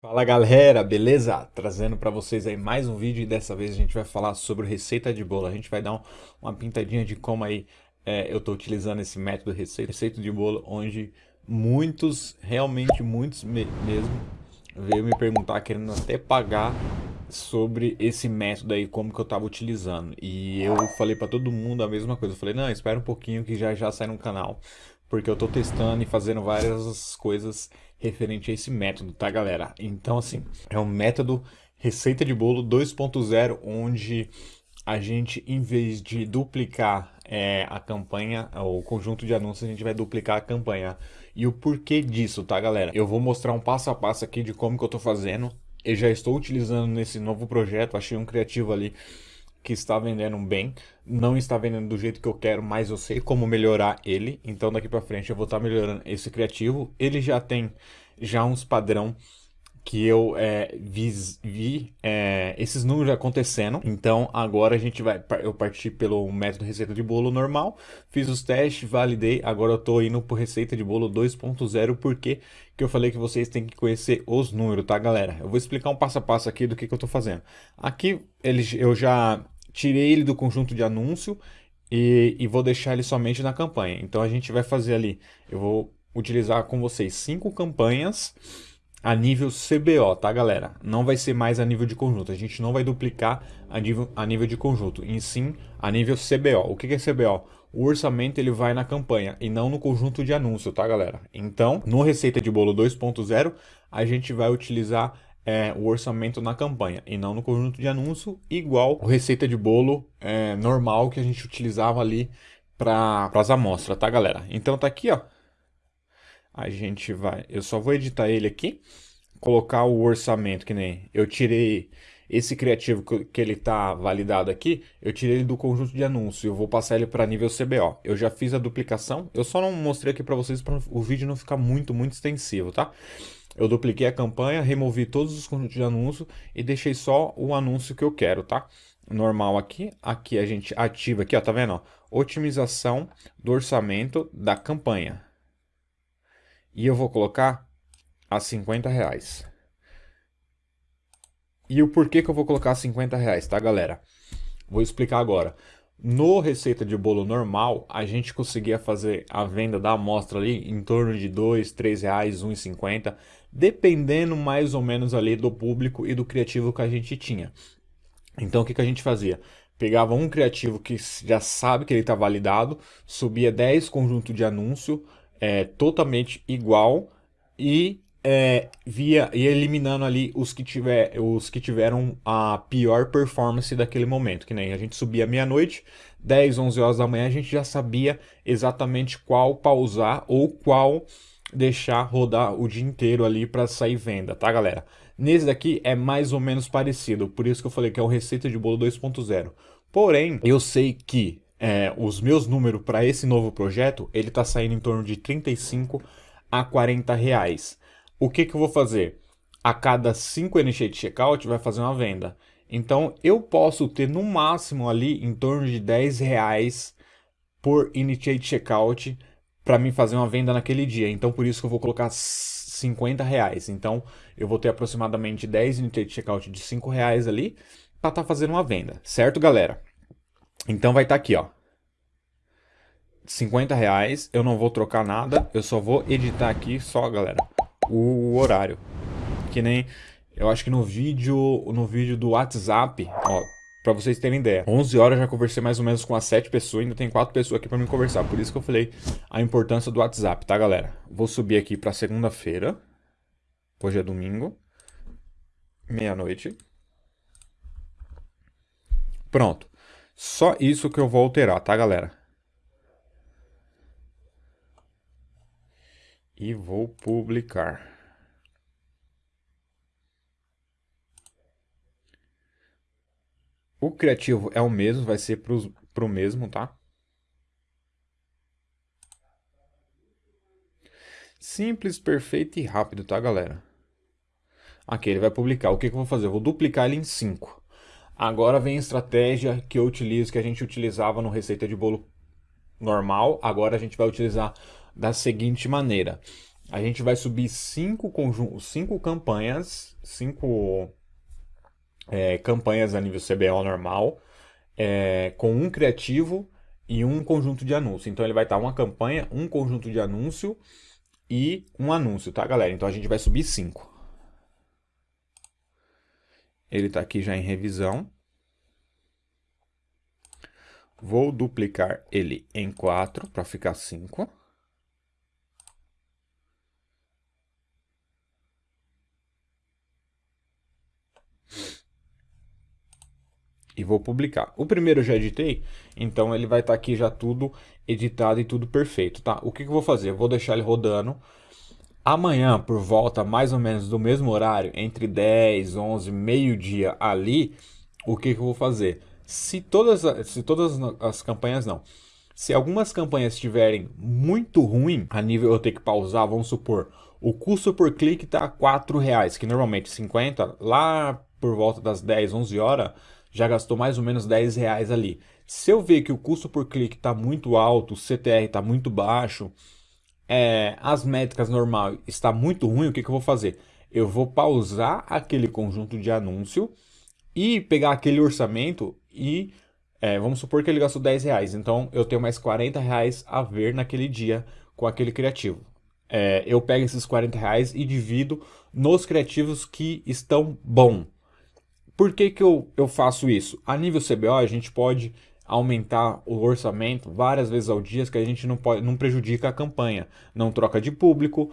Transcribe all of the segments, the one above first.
Fala galera, beleza? Trazendo para vocês aí mais um vídeo e dessa vez a gente vai falar sobre receita de bolo. A gente vai dar um, uma pintadinha de como aí é, eu estou utilizando esse método receita, receita de bolo, onde muitos, realmente muitos me mesmo, veio me perguntar, querendo até pagar sobre esse método aí, como que eu estava utilizando. E eu falei para todo mundo a mesma coisa. Eu falei, não, espera um pouquinho que já já sai no canal. Porque eu estou testando e fazendo várias coisas referente a esse método, tá galera? Então assim, é um método receita de bolo 2.0, onde a gente, em vez de duplicar é, a campanha, o conjunto de anúncios, a gente vai duplicar a campanha. E o porquê disso, tá galera? Eu vou mostrar um passo a passo aqui de como que eu tô fazendo. Eu já estou utilizando nesse novo projeto, achei um criativo ali que está vendendo bem, não está vendendo do jeito que eu quero, mas eu sei como melhorar ele, então daqui para frente eu vou estar melhorando esse criativo. Ele já tem já uns padrão que eu é, vi, vi é, esses números acontecendo. Então agora a gente vai, eu parti pelo método receita de bolo normal, fiz os testes, validei, agora eu estou indo para receita de bolo 2.0, porque que eu falei que vocês têm que conhecer os números, tá galera? Eu vou explicar um passo a passo aqui do que, que eu estou fazendo. Aqui ele, eu já tirei ele do conjunto de anúncio e, e vou deixar ele somente na campanha. Então a gente vai fazer ali, eu vou utilizar com vocês cinco campanhas a nível CBO, tá galera? Não vai ser mais a nível de conjunto, a gente não vai duplicar a nível, a nível de conjunto, em sim a nível CBO. O que é CBO? O orçamento ele vai na campanha e não no conjunto de anúncio, tá galera? Então, no Receita de Bolo 2.0, a gente vai utilizar é, o orçamento na campanha e não no conjunto de anúncio, igual Receita de Bolo é, normal que a gente utilizava ali para as amostras, tá galera? Então tá aqui, ó, a gente vai, eu só vou editar ele aqui, colocar o orçamento, que nem eu tirei esse criativo que ele está validado aqui, eu tirei ele do conjunto de anúncios, eu vou passar ele para nível CBO. Eu já fiz a duplicação, eu só não mostrei aqui para vocês para o vídeo não ficar muito, muito extensivo, tá? Eu dupliquei a campanha, removi todos os conjuntos de anúncio e deixei só o anúncio que eu quero, tá? Normal aqui, aqui a gente ativa aqui, ó, tá vendo? Otimização do orçamento da campanha. E eu vou colocar a 50 reais. E o porquê que eu vou colocar 50 reais, tá galera? Vou explicar agora. No receita de bolo normal, a gente conseguia fazer a venda da amostra ali em torno de 2, 3 reais, 1,50, dependendo mais ou menos ali do público e do criativo que a gente tinha. Então o que, que a gente fazia? Pegava um criativo que já sabe que ele está validado, subia 10 conjuntos de anúncio, é, totalmente igual e é, via ia eliminando ali os que, tiver, os que tiveram a pior performance daquele momento. Que nem a gente subia meia-noite, 10, 11 horas da manhã, a gente já sabia exatamente qual pausar ou qual deixar rodar o dia inteiro ali para sair venda, tá galera? Nesse daqui é mais ou menos parecido, por isso que eu falei que é o Receita de Bolo 2.0. Porém, eu sei que é, os meus números para esse novo projeto, ele está saindo em torno de 35 a 40 reais. O que, que eu vou fazer? A cada 5 Initiate Checkout vai fazer uma venda. Então eu posso ter no máximo ali em torno de 10 reais por Initiate Checkout para mim fazer uma venda naquele dia. Então por isso que eu vou colocar 50 reais. Então eu vou ter aproximadamente 10 Initiate Checkout de 5 reais ali para estar tá fazendo uma venda. Certo, galera? Então vai estar tá aqui, ó. 50 reais, eu não vou trocar nada, eu só vou editar aqui só, galera, o horário. Que nem, eu acho que no vídeo, no vídeo do WhatsApp, ó, pra vocês terem ideia. 11 horas já conversei mais ou menos com as 7 pessoas, ainda tem 4 pessoas aqui pra me conversar. Por isso que eu falei a importância do WhatsApp, tá, galera? Vou subir aqui pra segunda-feira. Hoje é domingo. Meia-noite. Pronto. Só isso que eu vou alterar, tá, galera? E vou publicar. O criativo é o mesmo, vai ser para o mesmo, tá? Simples, perfeito e rápido, tá, galera? Aqui, ele vai publicar. O que, que eu vou fazer? Eu vou duplicar ele em 5. Agora vem a estratégia que eu utilizo, que a gente utilizava no receita de bolo normal. Agora a gente vai utilizar da seguinte maneira. a gente vai subir cinco, conjuntos, cinco campanhas, cinco é, campanhas a nível CBO normal, é, com um criativo e um conjunto de anúncio. Então ele vai estar uma campanha, um conjunto de anúncio e um anúncio, tá galera? Então a gente vai subir cinco. Ele está aqui já em revisão. Vou duplicar ele em 4 para ficar 5. E vou publicar. O primeiro eu já editei, então ele vai estar tá aqui já tudo editado e tudo perfeito, tá? O que, que eu vou fazer? Eu vou deixar ele rodando. Amanhã, por volta mais ou menos do mesmo horário, entre 10, 11, meio-dia ali, o que, que eu vou fazer? Se todas, se todas as campanhas não, se algumas campanhas estiverem muito ruim, a nível eu ter que pausar, vamos supor, o custo por clique está R$ reais, que normalmente 50, lá por volta das 10, 11 horas, já gastou mais ou menos 10 reais ali. Se eu ver que o custo por clique está muito alto, o CTR está muito baixo, é, as métricas normal está muito ruim, o que, que eu vou fazer? Eu vou pausar aquele conjunto de anúncio e pegar aquele orçamento e é, vamos supor que ele gastou 10 reais, então eu tenho mais 40 reais a ver naquele dia com aquele criativo. É, eu pego esses 40 reais e divido nos criativos que estão bom. Por que, que eu, eu faço isso? A nível CBO a gente pode aumentar o orçamento várias vezes ao dia, que a gente não, pode, não prejudica a campanha, não troca de público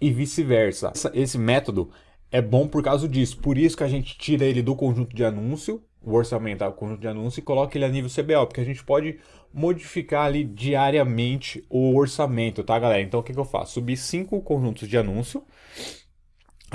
e vice-versa. Esse método é bom por causa disso, por isso que a gente tira ele do conjunto de anúncio, o orçamento o conjunto de anúncio, e coloca ele a nível CBO, porque a gente pode modificar ali diariamente o orçamento, tá galera? Então o que, que eu faço? Subir cinco conjuntos de anúncio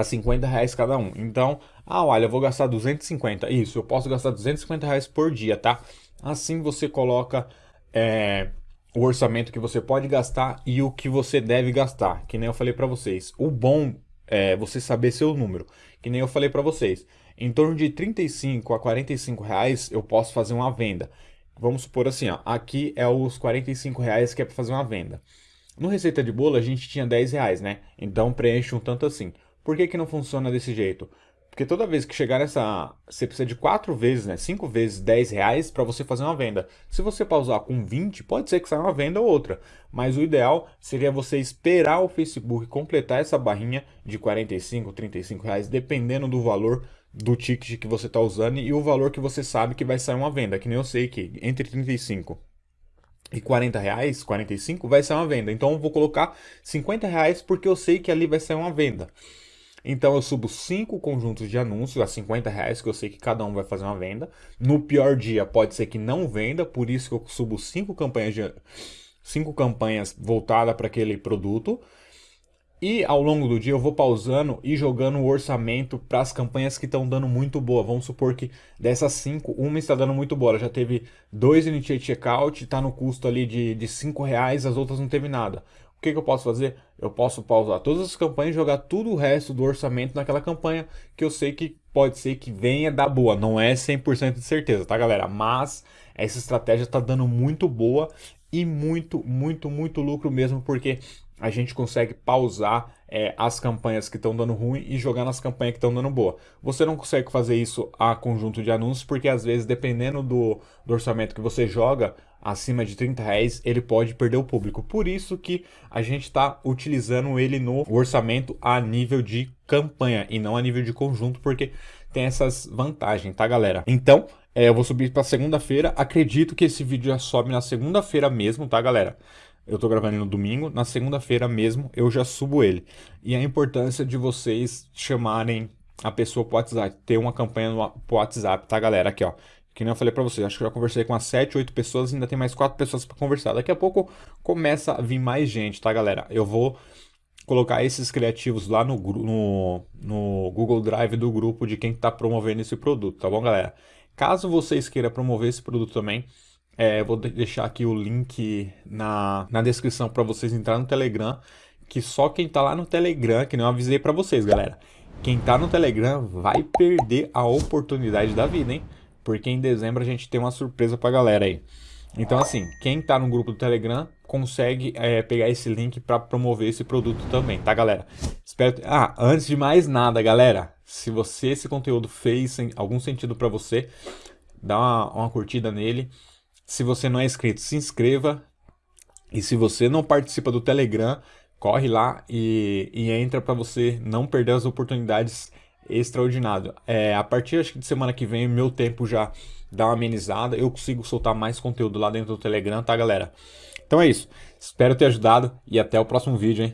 a 50 reais cada um. Então, ah, olha, eu vou gastar 250. Isso, eu posso gastar 250 reais por dia, tá? Assim você coloca é, o orçamento que você pode gastar e o que você deve gastar. Que nem eu falei para vocês. O bom é você saber seu número. Que nem eu falei para vocês. Em torno de 35 a 45 reais eu posso fazer uma venda. Vamos supor assim, ó, aqui é os 45 reais que é para fazer uma venda. No Receita de Bolo a gente tinha 10 reais, né? Então preenche um tanto assim. Por que, que não funciona desse jeito? Porque toda vez que chegar nessa. Você precisa de 4 vezes, né? 5 vezes 10 reais para você fazer uma venda. Se você pausar com 20, pode ser que saia uma venda ou outra. Mas o ideal seria você esperar o Facebook completar essa barrinha de 45, 35 reais, dependendo do valor do ticket que você está usando e o valor que você sabe que vai sair uma venda. Que nem eu sei que entre 35 e 40 reais, 45, vai sair uma venda. Então eu vou colocar 50 reais porque eu sei que ali vai sair uma venda. Então eu subo cinco conjuntos de anúncios a 50 reais, que eu sei que cada um vai fazer uma venda. No pior dia pode ser que não venda, por isso que eu subo cinco campanhas, de, cinco campanhas voltadas para aquele produto. E ao longo do dia eu vou pausando e jogando o orçamento para as campanhas que estão dando muito boa. Vamos supor que dessas cinco, uma está dando muito boa. Ela já teve dois initiate checkout, está no custo ali de, de cinco reais, as outras não teve nada que, que eu posso fazer? Eu posso pausar todas as campanhas e jogar tudo o resto do orçamento naquela campanha que eu sei que pode ser que venha dar boa. Não é 100% de certeza, tá galera? Mas essa estratégia está dando muito boa e muito, muito, muito lucro mesmo, porque a gente consegue pausar é, as campanhas que estão dando ruim e jogar nas campanhas que estão dando boa. Você não consegue fazer isso a conjunto de anúncios, porque às vezes, dependendo do, do orçamento que você joga, acima de 30 reais, ele pode perder o público. Por isso que a gente está utilizando ele no orçamento a nível de campanha e não a nível de conjunto, porque tem essas vantagens, tá galera? Então, é, eu vou subir para segunda-feira. Acredito que esse vídeo já sobe na segunda-feira mesmo, tá galera? Eu tô gravando no domingo, na segunda-feira mesmo eu já subo ele. E a importância de vocês chamarem a pessoa pro WhatsApp, ter uma campanha no WhatsApp, tá galera? Aqui ó, que nem eu falei para vocês, acho que já conversei com umas 7, 8 pessoas, ainda tem mais 4 pessoas para conversar. Daqui a pouco começa a vir mais gente, tá, galera? Eu vou colocar esses criativos lá no, no, no Google Drive do grupo de quem está promovendo esse produto, tá bom, galera? Caso vocês queiram promover esse produto também, é, vou deixar aqui o link na, na descrição para vocês entrarem no Telegram, que só quem está lá no Telegram, que não avisei para vocês, galera, quem está no Telegram vai perder a oportunidade da vida, hein? porque em dezembro a gente tem uma surpresa pra galera aí. Então assim, quem tá no grupo do Telegram consegue é, pegar esse link para promover esse produto também, tá galera? Espero... Ah, antes de mais nada, galera, se você esse conteúdo fez algum sentido para você, dá uma, uma curtida nele. Se você não é inscrito, se inscreva. E se você não participa do Telegram, corre lá e, e entra para você não perder as oportunidades extraordinárias. É, a partir acho que de semana que vem, meu tempo já dá uma amenizada, eu consigo soltar mais conteúdo lá dentro do Telegram, tá galera? Então é isso, espero ter ajudado e até o próximo vídeo, hein?